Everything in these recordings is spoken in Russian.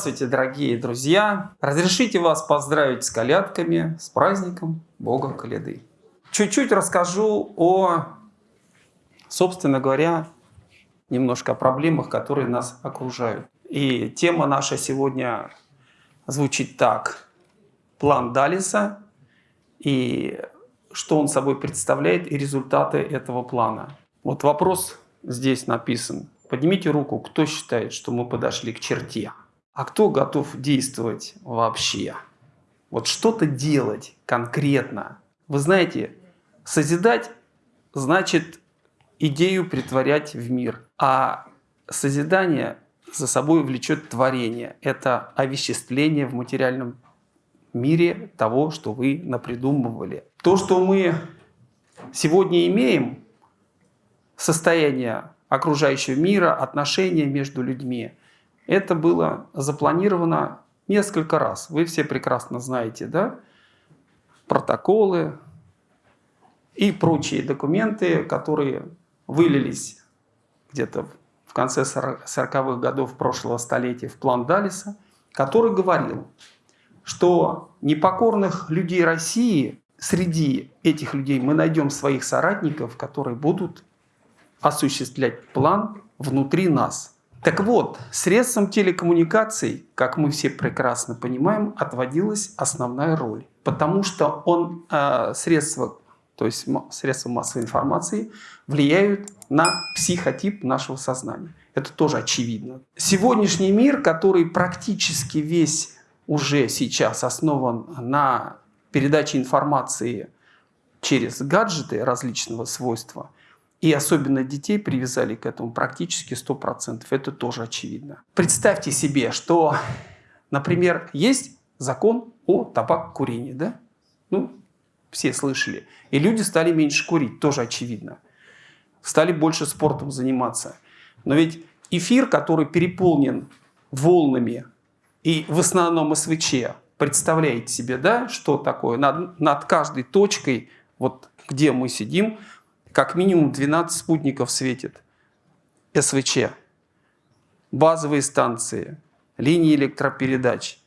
Здравствуйте, дорогие друзья! Разрешите вас поздравить с колядками, с праздником Бога Коляды. Чуть-чуть расскажу о, собственно говоря, немножко о проблемах, которые нас окружают. И тема наша сегодня звучит так. План Далиса и что он собой представляет и результаты этого плана. Вот вопрос здесь написан. Поднимите руку, кто считает, что мы подошли к черте. А кто готов действовать вообще? Вот что-то делать конкретно. Вы знаете, созидать значит идею притворять в мир. А созидание за собой влечет творение. Это овеществление в материальном мире того, что вы напридумывали. То, что мы сегодня имеем, состояние окружающего мира, отношения между людьми – это было запланировано несколько раз. Вы все прекрасно знаете, да? Протоколы и прочие документы, которые вылились где-то в конце 40-х годов прошлого столетия в план Далиса, который говорил, что непокорных людей России, среди этих людей мы найдем своих соратников, которые будут осуществлять план внутри нас. Так вот, средством телекоммуникаций, как мы все прекрасно понимаем, отводилась основная роль. Потому что он, э, средства, то есть средства массовой информации, влияют на психотип нашего сознания. Это тоже очевидно. Сегодняшний мир, который практически весь уже сейчас основан на передаче информации через гаджеты различного свойства – и особенно детей привязали к этому практически 100%. Это тоже очевидно. Представьте себе, что, например, есть закон о табак-курении. Да? Ну, все слышали. И люди стали меньше курить, тоже очевидно. Стали больше спортом заниматься. Но ведь эфир, который переполнен волнами и в основном СВЧ, представляете себе, да, что такое? Над, над каждой точкой, вот где мы сидим, как минимум 12 спутников светит. СВЧ, базовые станции, линии электропередач,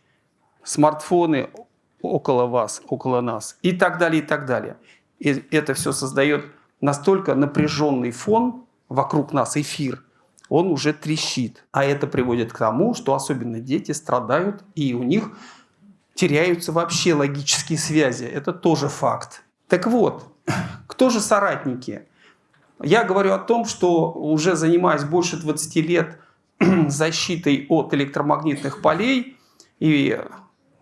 смартфоны около вас, около нас и так далее, и так далее. И это все создает настолько напряженный фон вокруг нас, эфир, он уже трещит. А это приводит к тому, что особенно дети страдают, и у них теряются вообще логические связи. Это тоже факт. Так вот, кто же соратники? Я говорю о том, что уже занимаясь больше 20 лет защитой от электромагнитных полей, и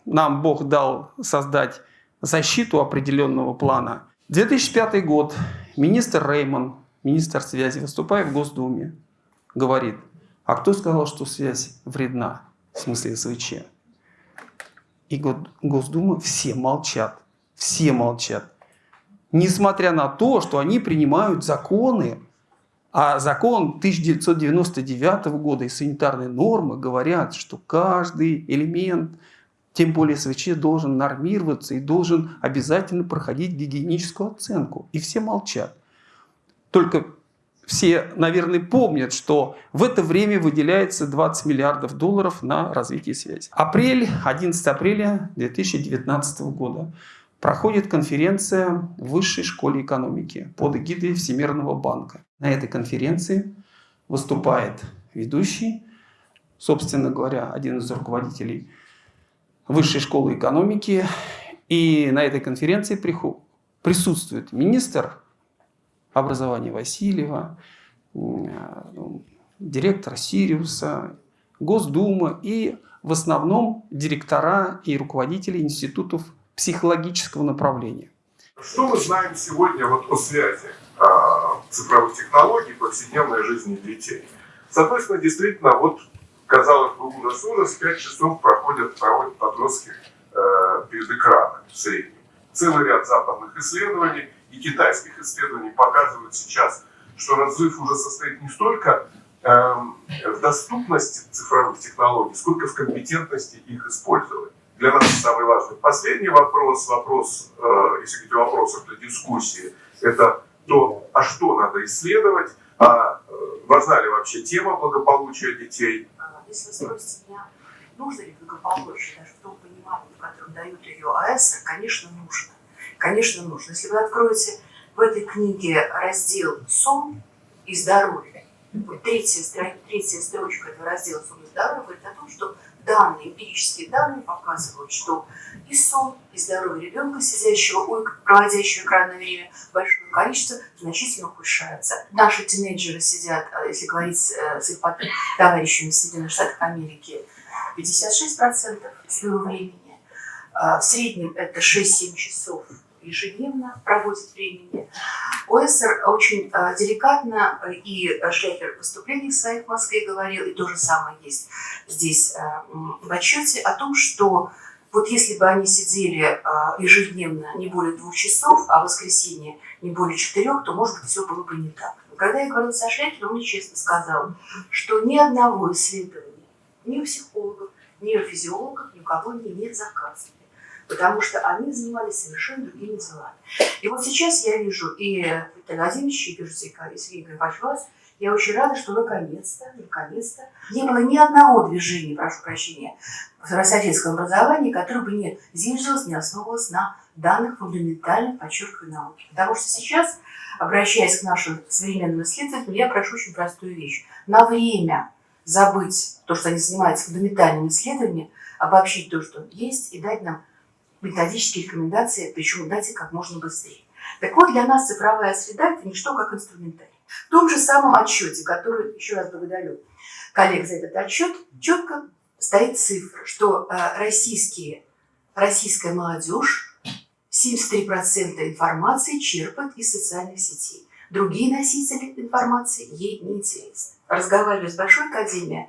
нам Бог дал создать защиту определенного плана. 2005 год. Министр Рейман, министр связи, выступая в Госдуме, говорит, а кто сказал, что связь вредна, в смысле СВЧ? И Госдума все молчат, все молчат несмотря на то, что они принимают законы, а закон 1999 года и санитарные нормы говорят, что каждый элемент, тем более СВЧ, должен нормироваться и должен обязательно проходить гигиеническую оценку. И все молчат. Только все, наверное, помнят, что в это время выделяется 20 миллиардов долларов на развитие связи. Апрель, 11 апреля 2019 года проходит конференция в Высшей школе экономики под эгидой Всемирного банка. На этой конференции выступает ведущий, собственно говоря, один из руководителей Высшей школы экономики. И на этой конференции присутствует министр образования Васильева, директор Сириуса, Госдума и в основном директора и руководители институтов психологического направления. Что мы знаем сегодня вот о связи а, цифровых технологий повседневной жизни детей? Соответственно, действительно, вот казалось бы, ужас-ужас, 5 часов проходят, проводят подростки э, перед экраном в среднем. Целый ряд западных исследований и китайских исследований показывают сейчас, что разрыв уже состоит не столько э, в доступности цифровых технологий, сколько в компетентности их использовать для нас самый важный. Последний вопрос, вопрос, э, если говорить о вопросах для дискуссии, Это то, а что надо исследовать, а э, важна ли вообще тема благополучия детей. А, Если вы спросите меня, нужно ли благополучие, даже в том понимании, в котором дают ее АЭС, конечно, нужно. Конечно, нужно. Если вы откроете в этой книге раздел «Сон и здоровье», третья, третья строчка этого раздела «Сон и здоровье» говорит о том, что данные, эмпирические данные показывают, что и сон, и здоровье ребенка, сидящего, эк- проводящего экранное время, большое количество значительно ухудшается. Наши тинейджеры сидят, а если говорить э, с их товарищами в Соединенных Штатах Америки, 56% своего времени. А, В среднем это 6-7 часов ежедневно проводит времени. Уэссер очень э, деликатно, э, и Шлейфер в выступлениях своих в Москве говорил, и то же самое есть здесь э, в отчете о том, что вот если бы они сидели э, ежедневно не более двух часов, а в воскресенье не более четырех, то, может быть, все было бы не так. Но когда я говорила со Шлейфером, он мне честно сказал, что ни одного исследования ни у психологов, ни у физиологов, ни у кого не нет заказывали. Потому что они занимались совершенно другими делами. И вот сейчас я вижу и Виталий Владимирович, и вижу Григорьевич вас. Я очень рада, что наконец-то, наконец-то не было ни одного движения, прошу прощения, в российском образовании, которое бы не зиждилось, не основывалось на данных фундаментальных, подчеркиваю, науки. Потому что сейчас, обращаясь к нашим современным исследователям, я прошу очень простую вещь. На время забыть то, что они занимаются фундаментальными исследованиями, обобщить то, что есть, и дать нам методические рекомендации, причем их как можно быстрее. Так вот, для нас цифровая среда – это не что, как инструментарий. В том же самом отчете, который, еще раз благодарю коллег за этот отчет, четко стоит цифра, что э, российские, российская молодежь 73% информации черпает из социальных сетей. Другие носители информации ей не интересны. Разговаривая с Большой Академией,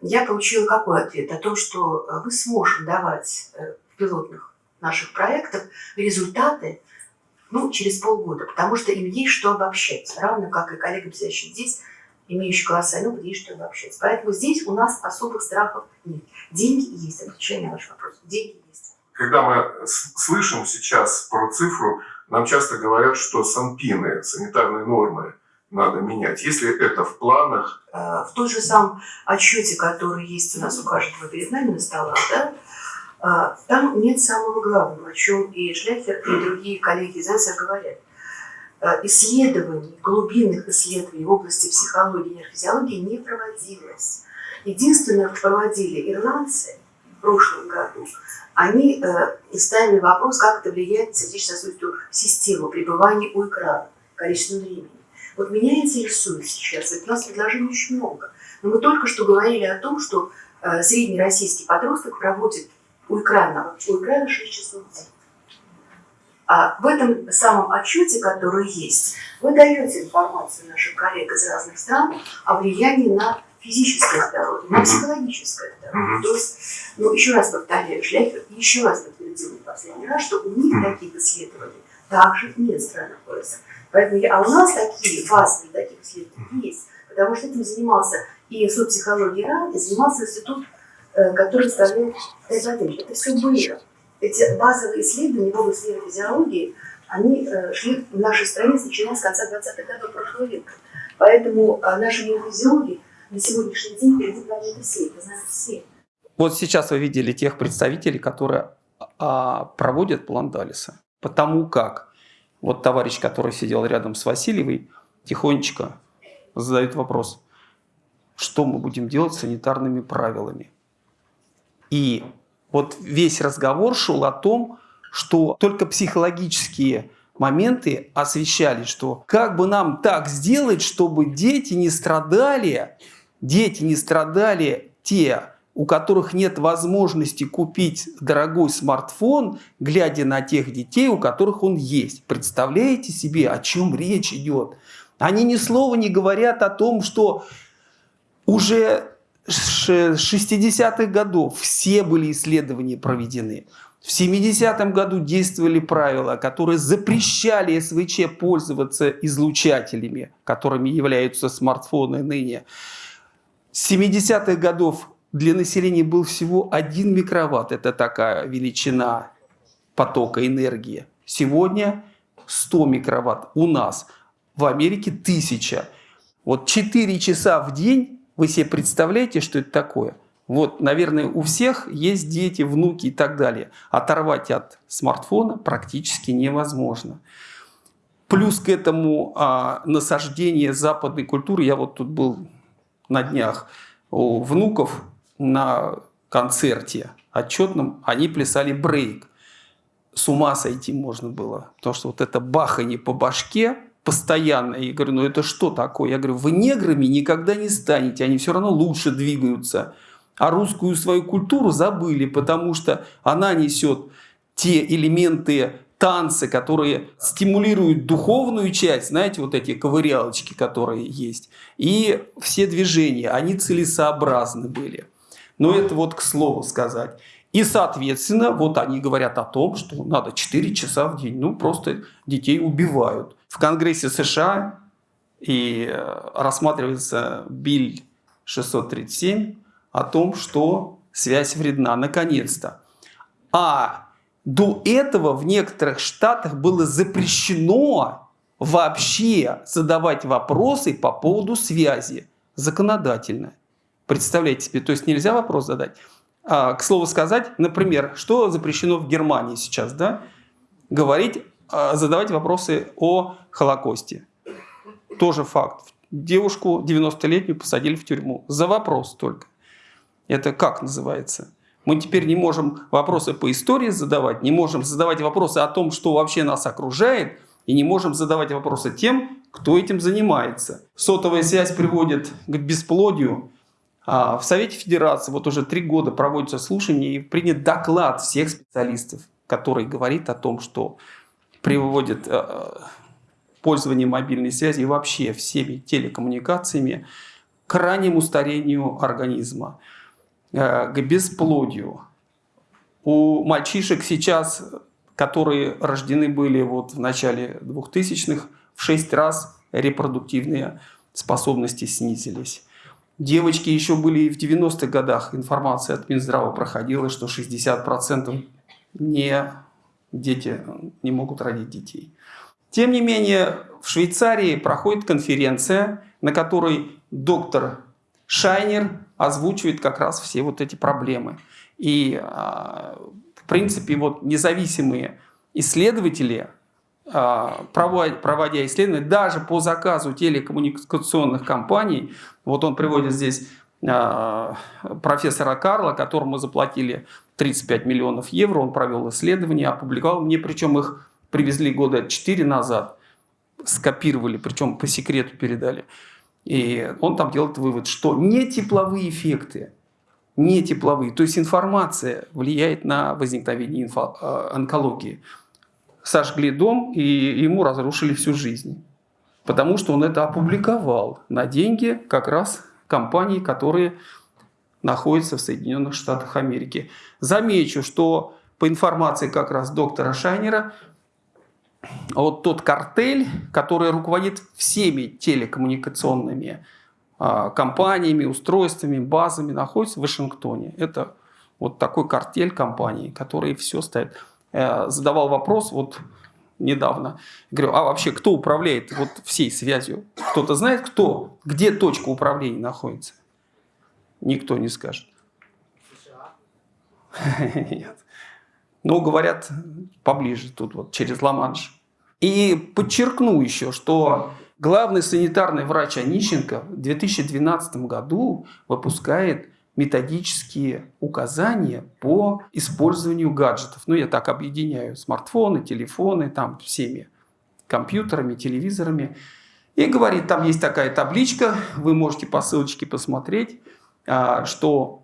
я получила какой ответ? О том, что мы сможем давать э, в пилотных наших проектах результаты ну, через полгода, потому что им есть что обобщать, равно как и коллегам, сидящим здесь, имеющие колоссальный опыт, есть что обобщать. Поэтому здесь у нас особых страхов нет. Деньги есть, отвечая на ваш вопрос. Деньги есть. Когда мы слышим сейчас про цифру, нам часто говорят, что санпины, санитарные нормы, надо менять. Если это в планах, Э, В тот же самом отчете, который есть у нас у каждого перед нами на столах, да, там нет самого главного, о чем и Шляхер, и другие коллеги из НСР говорят. Э, Исследований, глубинных исследований в области психологии и нейрофизиологии не проводилось. Единственное, что проводили ирландцы в прошлом году, они э, ставили вопрос, как это влияет на сердечно-сосудистую систему пребывания у экрана, количество времени. Вот меня интересует сейчас, ведь у нас предложений очень много. Но мы только что говорили о том, что э, средний российский подросток проводит у экрана, у экрана 6 часов в день. А в этом самом отчете, который есть, вы даете информацию нашим коллегам из разных стран о влиянии на физическое здоровье, на психологическое здоровье. То есть, ну, еще раз повторяю, Шляхер еще раз подтвердил в последний раз, что у них таких исследований также нет в странах ОС. Поэтому я, а у нас такие базовые таких исследований есть, потому что этим занимался и Институт психологии РАН, и занимался институт, который представляет Эзотерик. Это все было. Эти базовые исследования в области нейрофизиологии, они э, шли в нашей стране начиная с конца 20-х годов прошлого века. Поэтому э, наши нейрофизиологи на сегодняшний день планеты всей, это знают все. Вот сейчас вы видели тех представителей, которые а, проводят план Далиса. Потому как вот товарищ, который сидел рядом с Васильевой, тихонечко задает вопрос, что мы будем делать с санитарными правилами. И вот весь разговор шел о том, что только психологические моменты освещали, что как бы нам так сделать, чтобы дети не страдали, дети не страдали те, у которых нет возможности купить дорогой смартфон, глядя на тех детей, у которых он есть. Представляете себе, о чем речь идет? Они ни слова не говорят о том, что уже 60-х годов все были исследования проведены. В 70-м году действовали правила, которые запрещали СВЧ пользоваться излучателями, которыми являются смартфоны ныне. С 70-х годов для населения был всего 1 микроватт. Это такая величина потока энергии. Сегодня 100 микроватт. У нас в Америке 1000. Вот 4 часа в день, вы себе представляете, что это такое? Вот, наверное, у всех есть дети, внуки и так далее. Оторвать от смартфона практически невозможно. Плюс к этому а, насаждение западной культуры. Я вот тут был на днях у внуков на концерте отчетном. Они плясали брейк. С ума сойти можно было. Потому что вот это бахание по башке постоянно. Я говорю, ну это что такое? Я говорю, вы неграми никогда не станете. Они все равно лучше двигаются а русскую свою культуру забыли, потому что она несет те элементы танцы, которые стимулируют духовную часть, знаете, вот эти ковырялочки, которые есть, и все движения, они целесообразны были. Но это вот к слову сказать. И, соответственно, вот они говорят о том, что надо 4 часа в день. Ну, просто детей убивают. В Конгрессе США и э, рассматривается Биль 637, о том, что связь вредна, наконец-то. А до этого в некоторых штатах было запрещено вообще задавать вопросы по поводу связи законодательно. Представляете себе, то есть нельзя вопрос задать. А, к слову сказать, например, что запрещено в Германии сейчас, да? Говорить, а, задавать вопросы о Холокосте. Тоже факт. Девушку 90-летнюю посадили в тюрьму. За вопрос только. Это как называется? Мы теперь не можем вопросы по истории задавать, не можем задавать вопросы о том, что вообще нас окружает, и не можем задавать вопросы тем, кто этим занимается. Сотовая связь приводит к бесплодию. А в Совете Федерации вот уже три года проводятся слушания и принят доклад всех специалистов, который говорит о том, что приводит э, пользование мобильной связи и вообще всеми телекоммуникациями к раннему старению организма. Э, к бесплодию. У мальчишек сейчас, которые рождены были вот в начале 2000-х, в 6 раз репродуктивные способности снизились. Девочки еще были и в 90-х годах. Информация от Минздрава проходила, что 60% не, дети не могут родить детей. Тем не менее, в Швейцарии проходит конференция, на которой доктор Шайнер озвучивает как раз все вот эти проблемы. И, а, в принципе, вот независимые исследователи, а, проводя исследования, даже по заказу телекоммуникационных компаний, вот он приводит здесь а, профессора Карла, которому заплатили 35 миллионов евро, он провел исследование, опубликовал мне, причем их привезли года 4 назад, скопировали, причем по секрету передали. И он там делает вывод, что не тепловые эффекты, не тепловые, то есть информация влияет на возникновение э, онкологии. Сожгли дом и ему разрушили всю жизнь. Потому что он это опубликовал на деньги как раз компаний, которые находятся в Соединенных Штатах Америки. Замечу, что по информации как раз доктора Шайнера, вот тот картель, который руководит всеми телекоммуникационными а, компаниями, устройствами, базами, находится в Вашингтоне. Это вот такой картель компаний, которые все ставят. Я задавал вопрос вот недавно. Говорю, а вообще кто управляет вот всей связью? Кто-то знает, кто? Где точка управления находится? Никто не скажет. Нет. Ну, говорят, поближе тут, вот через Ла-Манш. И подчеркну еще, что главный санитарный врач Онищенко в 2012 году выпускает методические указания по использованию гаджетов. Ну, я так объединяю смартфоны, телефоны, там всеми компьютерами, телевизорами. И говорит, там есть такая табличка, вы можете по ссылочке посмотреть, а, что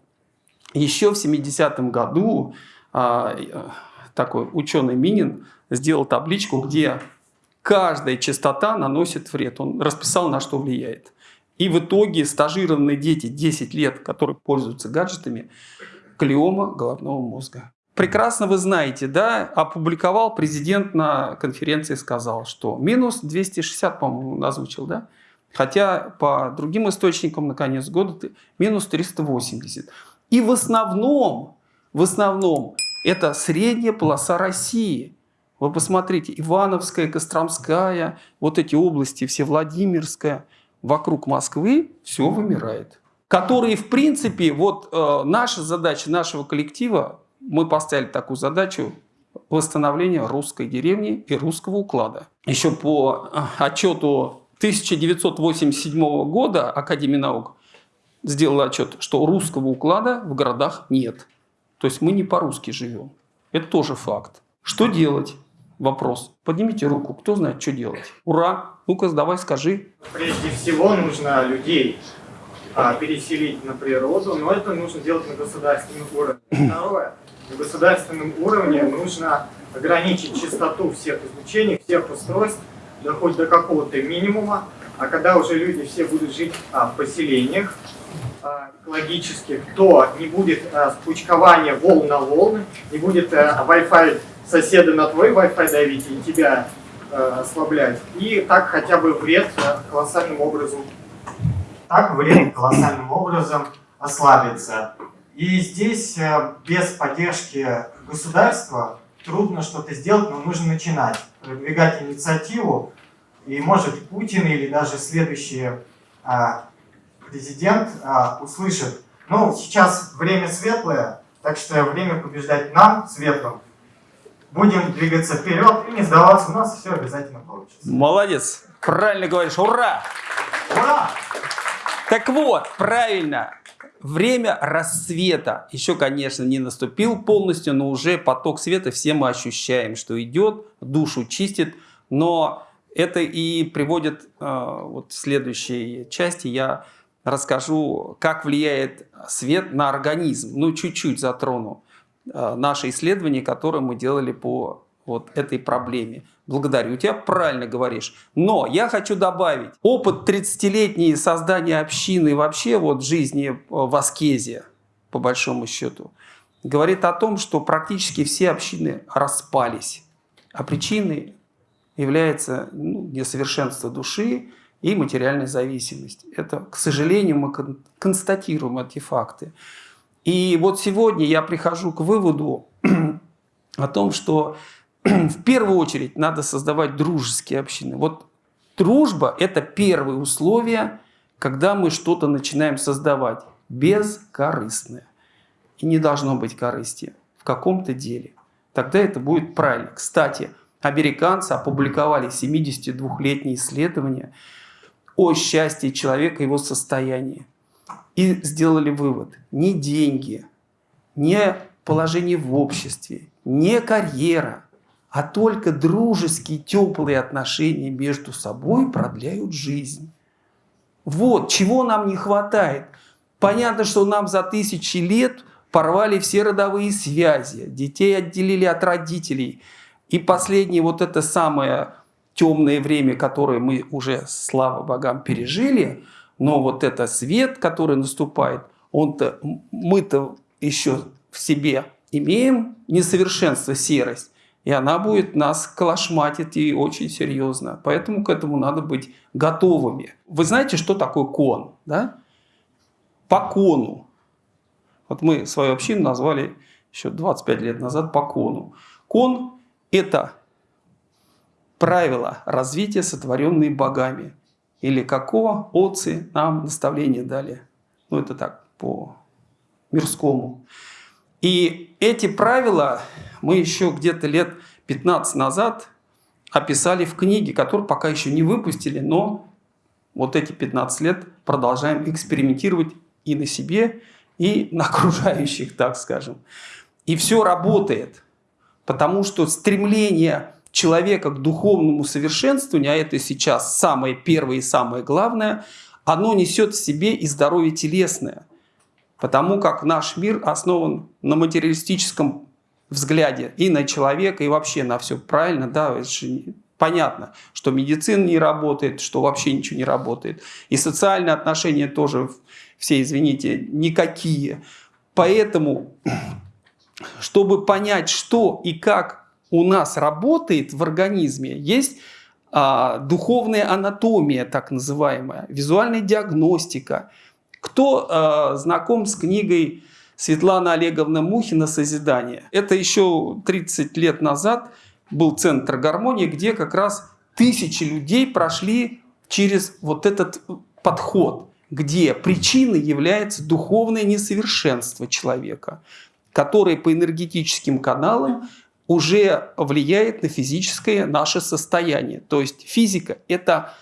еще в 70-м году а, такой ученый Минин сделал табличку, где каждая частота наносит вред. Он расписал, на что влияет. И в итоге стажированные дети 10 лет, которые пользуются гаджетами, клеома головного мозга. Прекрасно вы знаете, да, опубликовал президент на конференции, сказал, что минус 260, по-моему, озвучил, да? Хотя по другим источникам на конец года минус 380. И в основном, в основном это средняя полоса России. Вы посмотрите, Ивановская, Костромская, вот эти области, все Владимирская, вокруг Москвы все вымирает. Которые, в принципе, вот э, наша задача нашего коллектива, мы поставили такую задачу восстановления русской деревни и русского уклада. Еще по э, отчету 1987 года Академии наук сделала отчет, что русского уклада в городах нет. То есть мы не по-русски живем. Это тоже факт. Что делать? Вопрос. Поднимите руку, кто знает, что делать. Ура! Ну-ка, давай скажи. Прежде всего нужно людей а, переселить на природу, но это нужно делать на государственном уровне. Второе. На государственном уровне нужно ограничить частоту всех излучений, всех устройств, доходит до какого-то минимума, а когда уже люди все будут жить а, в поселениях а, экологических, то не будет а, спучкования волн на волны, не будет а, Wi-Fi соседа на твой Wi-Fi давить и тебя а, ослаблять. И так хотя бы вред а, колоссальным образом так вред колоссальным образом ослабится. И здесь э, без поддержки государства трудно что-то сделать, но нужно начинать, продвигать инициативу. И может Путин или даже следующий а, президент а, услышит, ну сейчас время светлое, так что время побеждать нам светлым. Будем двигаться вперед и не сдаваться, у нас все обязательно получится. Молодец, правильно говоришь, ура! Ура! Так вот, правильно, время рассвета еще, конечно, не наступил полностью, но уже поток света все мы ощущаем, что идет, душу чистит, но это и приводит э, вот в следующей части я расскажу, как влияет свет на организм. Ну, чуть-чуть затрону э, наши исследования, которые мы делали по вот этой проблеме. Благодарю тебя, правильно говоришь. Но я хочу добавить, опыт 30-летней создания общины вообще вот жизни в аскезе, по большому счету, говорит о том, что практически все общины распались. А причиной является ну, несовершенство души и материальная зависимость. Это, к сожалению, мы констатируем эти факты. И вот сегодня я прихожу к выводу о том, что в первую очередь надо создавать дружеские общины. Вот дружба – это первое условие, когда мы что-то начинаем создавать. Бескорыстное. И не должно быть корысти в каком-то деле. Тогда это будет правильно. Кстати, американцы опубликовали 72-летнее исследование о счастье человека и его состоянии. И сделали вывод. Не деньги, не положение в обществе, не карьера – а только дружеские, теплые отношения между собой продляют жизнь. Вот чего нам не хватает. Понятно, что нам за тысячи лет порвали все родовые связи, детей отделили от родителей. И последнее вот это самое темное время, которое мы уже, слава богам, пережили, но вот это свет, который наступает, он-то, мы-то еще в себе имеем несовершенство, серость и она будет нас калашматить и очень серьезно. Поэтому к этому надо быть готовыми. Вы знаете, что такое кон? Да? По кону. Вот мы свою общину назвали еще 25 лет назад по кону. Кон – это правила развития, сотворенные богами. Или какого отцы нам наставление дали. Ну, это так, по мирскому. И эти правила мы еще где-то лет 15 назад описали в книге, которую пока еще не выпустили, но вот эти 15 лет продолжаем экспериментировать и на себе, и на окружающих, так скажем. И все работает, потому что стремление человека к духовному совершенствованию, а это сейчас самое первое и самое главное, оно несет в себе и здоровье телесное. Потому как наш мир основан на материалистическом взгляде и на человека, и вообще на все правильно, да, понятно, что медицина не работает, что вообще ничего не работает. И социальные отношения тоже все, извините, никакие. Поэтому, чтобы понять, что и как у нас работает в организме, есть а, духовная анатомия, так называемая, визуальная диагностика. Кто а, знаком с книгой Светлана Олеговна Мухина «Созидание». Это еще 30 лет назад был центр гармонии, где как раз тысячи людей прошли через вот этот подход, где причиной является духовное несовершенство человека, которое по энергетическим каналам уже влияет на физическое наше состояние. То есть физика – это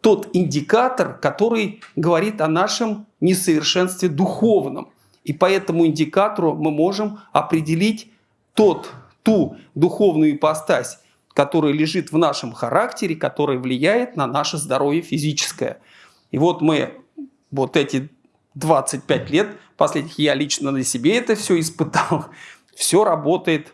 тот индикатор, который говорит о нашем несовершенстве духовном. И по этому индикатору мы можем определить тот, ту духовную ипостась, которая лежит в нашем характере, которая влияет на наше здоровье физическое. И вот мы вот эти 25 лет последних, я лично на себе это все испытал, все работает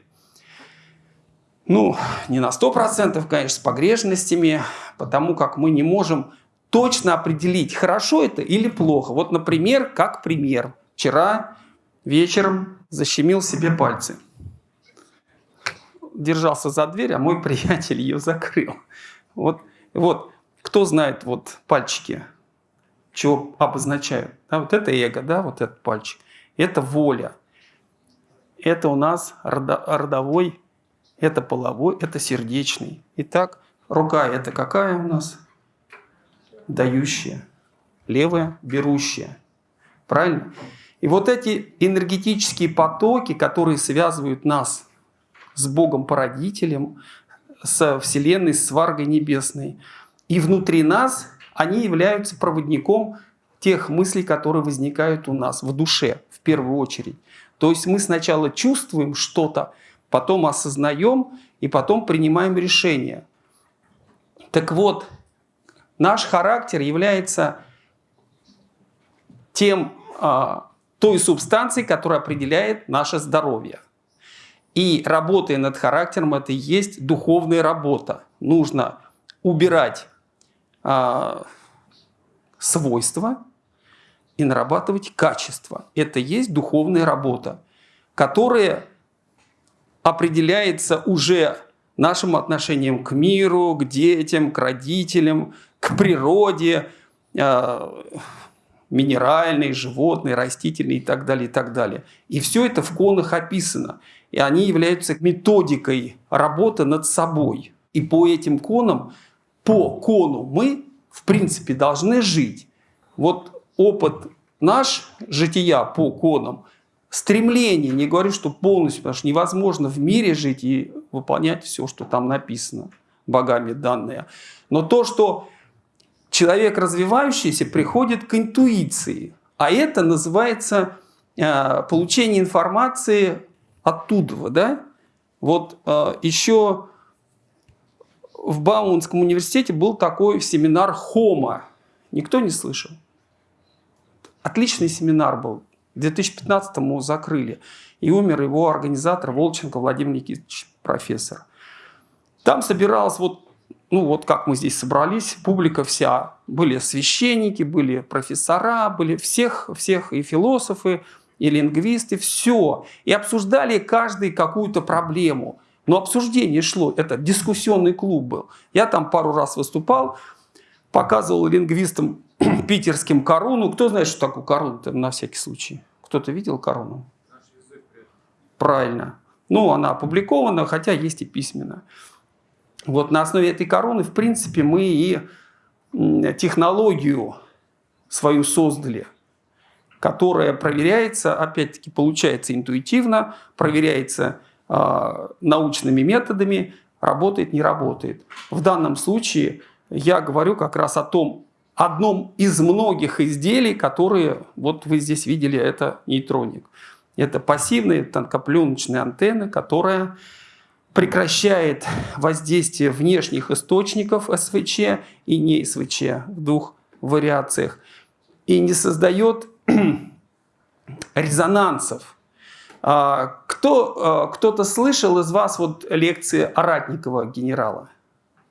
ну, не на 100%, конечно, с погрешностями, потому как мы не можем точно определить, хорошо это или плохо. Вот, например, как пример. Вчера вечером защемил себе пальцы. Держался за дверь, а мой приятель ее закрыл. Вот, вот кто знает вот пальчики, что обозначают? Да, вот это эго, да, вот этот пальчик. Это воля. Это у нас родовой это половой, это сердечный. Итак, рука это какая у нас? Дающая. Левая – берущая. Правильно? И вот эти энергетические потоки, которые связывают нас с Богом-породителем, с Вселенной, с Варгой Небесной, и внутри нас они являются проводником тех мыслей, которые возникают у нас в душе в первую очередь. То есть мы сначала чувствуем что-то, потом осознаем и потом принимаем решение. Так вот, наш характер является тем, а, той субстанцией, которая определяет наше здоровье. И работая над характером, это и есть духовная работа. Нужно убирать а, свойства и нарабатывать качество. Это и есть духовная работа, которая определяется уже нашим отношением к миру, к детям, к родителям, к природе, э, минеральной, животной, растительной и так далее, и так далее. И все это в конах описано. И они являются методикой работы над собой. И по этим конам, по кону мы, в принципе, должны жить. Вот опыт наш, жития по конам – стремление, не говорю, что полностью, потому что невозможно в мире жить и выполнять все, что там написано, богами данное. Но то, что человек развивающийся приходит к интуиции, а это называется э, получение информации оттуда. Да? Вот э, еще в Бауманском университете был такой семинар Хома. Никто не слышал? Отличный семинар был. В 2015-му закрыли. И умер его организатор Волченко Владимир Никитич, профессор. Там собиралась вот, ну вот как мы здесь собрались, публика вся. Были священники, были профессора, были всех, всех и философы, и лингвисты, все. И обсуждали каждый какую-то проблему. Но обсуждение шло, это дискуссионный клуб был. Я там пару раз выступал, показывал лингвистам питерским корону. Кто знает, что такое корона на всякий случай? Кто-то видел корону? Правильно. Ну, она опубликована, хотя есть и письменно. Вот на основе этой короны, в принципе, мы и технологию свою создали, которая проверяется, опять-таки, получается интуитивно, проверяется э, научными методами, работает, не работает. В данном случае я говорю как раз о том, одном из многих изделий, которые вот вы здесь видели, это нейтроник. Это пассивная тонкопленочная антенна, которая прекращает воздействие внешних источников СВЧ и не СВЧ в двух вариациях и не создает резонансов. А, кто, а, кто-то слышал из вас вот лекции Аратникова генерала?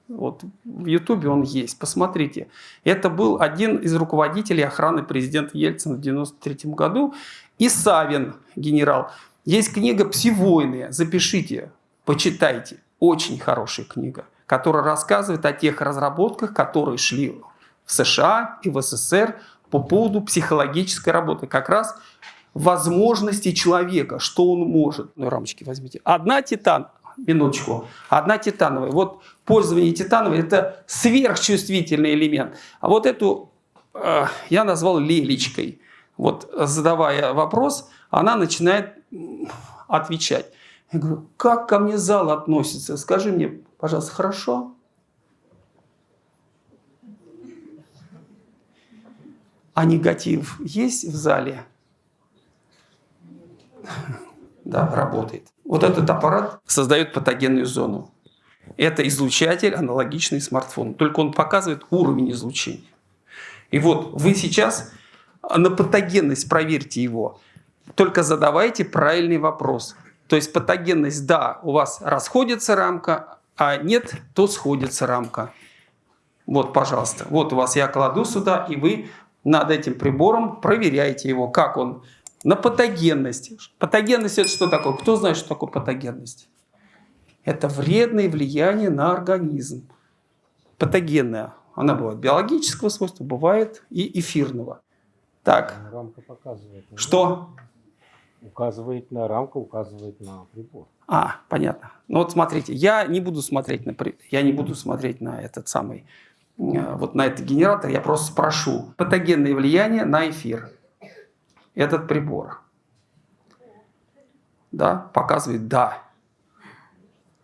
Вот в Ютубе он есть, посмотрите. Это был один из руководителей охраны президента Ельцина в 93 году. И Савин, генерал. Есть книга «Псивойны», запишите, почитайте. Очень хорошая книга, которая рассказывает о тех разработках, которые шли в США и в СССР по поводу психологической работы. Как раз возможности человека, что он может. Ну, рамочки возьмите. Одна титан, минуточку. Одна титановая. Вот пользование титановой – это сверхчувствительный элемент. А вот эту э, я назвал лелечкой. Вот задавая вопрос, она начинает отвечать. Я говорю, как ко мне зал относится? Скажи мне, пожалуйста, хорошо? А негатив есть в зале? Да, работает. Вот этот аппарат создает патогенную зону. Это излучатель, аналогичный смартфону. Только он показывает уровень излучения. И вот вы сейчас на патогенность проверьте его. Только задавайте правильный вопрос. То есть патогенность, да, у вас расходится рамка, а нет, то сходится рамка. Вот, пожалуйста. Вот у вас я кладу сюда, и вы над этим прибором проверяете его, как он на патогенность. Патогенность это что такое? Кто знает, что такое патогенность? Это вредное влияние на организм. Патогенная. Она бывает биологического свойства, бывает и эфирного. Так, Рамка показывает. что? Указывает на рамку, указывает на прибор. А, понятно. Ну вот смотрите, я не буду смотреть на, я не буду смотреть на этот самый, э, вот на этот генератор, я просто спрошу. Патогенное влияние на эфир. Этот прибор. Да, показывает да.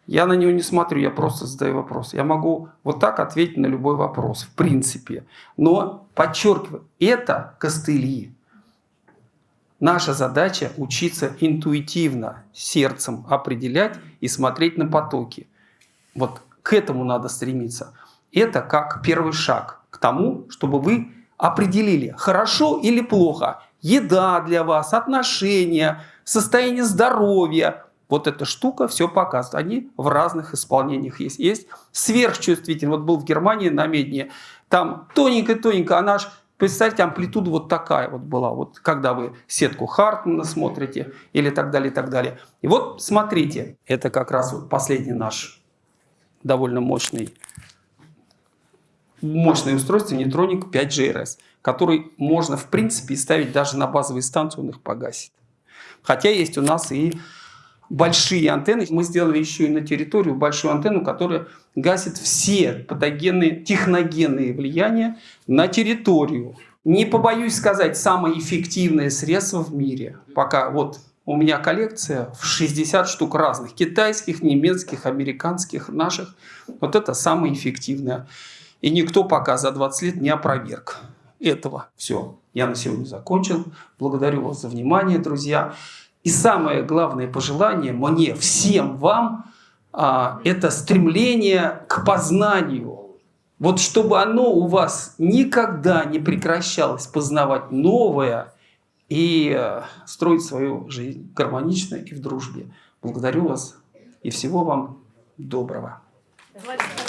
Я на него не смотрю, я просто задаю вопрос. Я могу вот так ответить на любой вопрос, в принципе. Но, подчеркиваю, это костыли. Наша задача учиться интуитивно, сердцем определять и смотреть на потоки. Вот к этому надо стремиться. Это как первый шаг к тому, чтобы вы определили, хорошо или плохо. Еда для вас, отношения, состояние здоровья. Вот эта штука все показывает. Они в разных исполнениях есть. Есть сверхчувствительный. Вот был в Германии на Медне. Там тоненько-тоненько, она ж Представьте, амплитуда вот такая вот была, вот когда вы сетку Хартмана смотрите или так далее, и так далее. И вот смотрите, это как раз вот последний наш довольно мощный, мощное устройство нейтроник 5GRS, который можно в принципе ставить даже на базовые станции, он их погасит. Хотя есть у нас и большие антенны. Мы сделали еще и на территорию большую антенну, которая гасит все патогенные, техногенные влияния на территорию. Не побоюсь сказать, самое эффективное средство в мире. Пока вот у меня коллекция в 60 штук разных. Китайских, немецких, американских, наших. Вот это самое эффективное. И никто пока за 20 лет не опроверг этого. Все, я на сегодня закончил. Благодарю вас за внимание, друзья. И самое главное пожелание мне, всем вам, а, это стремление к познанию. Вот чтобы оно у вас никогда не прекращалось познавать новое и э, строить свою жизнь гармонично и в дружбе. Благодарю вас и всего вам доброго. Владимир